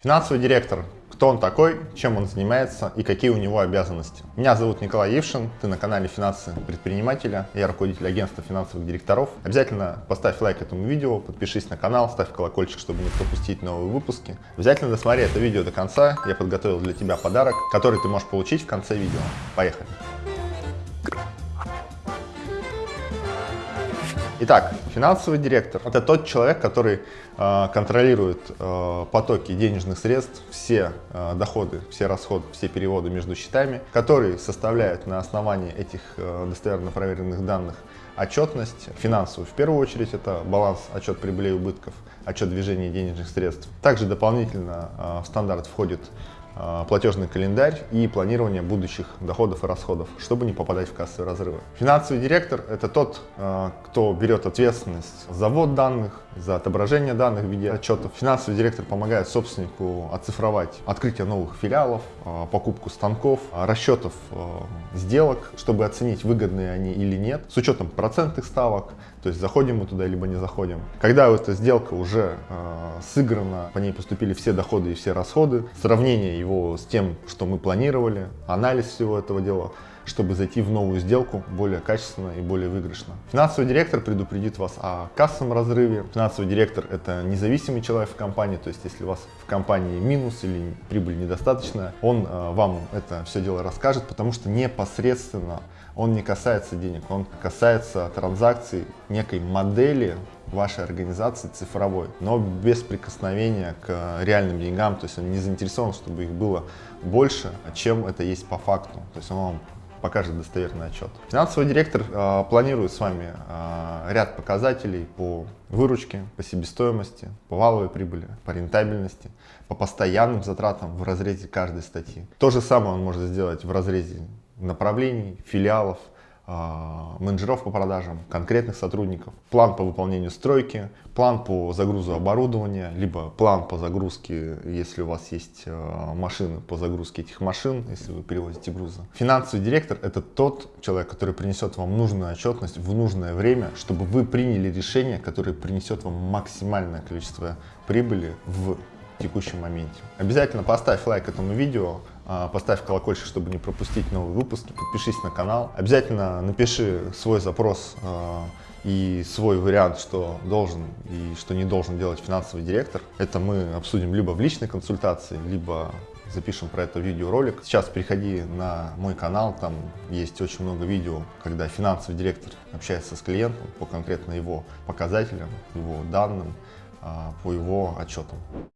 Финансовый директор. Кто он такой, чем он занимается и какие у него обязанности. Меня зовут Николай Евшин, ты на канале Финансы предпринимателя, я руководитель агентства финансовых директоров. Обязательно поставь лайк этому видео, подпишись на канал, ставь колокольчик, чтобы не пропустить новые выпуски. Обязательно досмотри это видео до конца, я подготовил для тебя подарок, который ты можешь получить в конце видео. Поехали! Итак, финансовый директор – это тот человек, который э, контролирует э, потоки денежных средств, все э, доходы, все расходы, все переводы между счетами, который составляет на основании этих э, достоверно проверенных данных отчетность финансовую. В первую очередь это баланс, отчет прибыли и убытков, отчет движения денежных средств. Также дополнительно э, в стандарт входит платежный календарь и планирование будущих доходов и расходов, чтобы не попадать в кассовые разрывы. Финансовый директор – это тот, а, кто берет ответственность за ввод данных, за отображение данных в виде отчетов. Финансовый директор помогает собственнику оцифровать открытие новых филиалов, а, покупку станков, расчетов сделок, чтобы оценить, выгодные они или нет, с учетом процентных ставок, то есть заходим мы туда, либо не заходим. Когда эта сделка уже сыграна, по ней поступили все доходы и все расходы, сравнение его с тем, что мы планировали, анализ всего этого дела, чтобы зайти в новую сделку более качественно и более выигрышно. Финансовый директор предупредит вас о кассовом разрыве. Финансовый директор – это независимый человек в компании, то есть если у вас в компании минус или прибыль недостаточная, он э, вам это все дело расскажет, потому что непосредственно он не касается денег, он касается транзакций некой модели вашей организации цифровой, но без прикосновения к реальным деньгам, то есть он не заинтересован, чтобы их было больше, чем это есть по факту. То есть он вам покажет достоверный отчет. Финансовый директор э, планирует с вами э, ряд показателей по выручке, по себестоимости, по валовой прибыли, по рентабельности, по постоянным затратам в разрезе каждой статьи. То же самое он может сделать в разрезе направлений, филиалов, а, менеджеров по продажам, конкретных сотрудников, план по выполнению стройки, план по загрузу оборудования, либо план по загрузке, если у вас есть а, машины, по загрузке этих машин, если вы перевозите грузы. Финансовый директор – это тот человек, который принесет вам нужную отчетность в нужное время, чтобы вы приняли решение, которое принесет вам максимальное количество прибыли в текущем моменте. Обязательно поставь лайк этому видео, а, поставь колокольчик, чтобы не пропустить новые выпуски, подпишись на канал. Обязательно напиши свой запрос а, и свой вариант, что должен и что не должен делать финансовый директор. Это мы обсудим либо в личной консультации, либо запишем про это видеоролик. Сейчас переходи на мой канал, там есть очень много видео, когда финансовый директор общается с клиентом по конкретно его показателям, его данным, а, по его отчетам.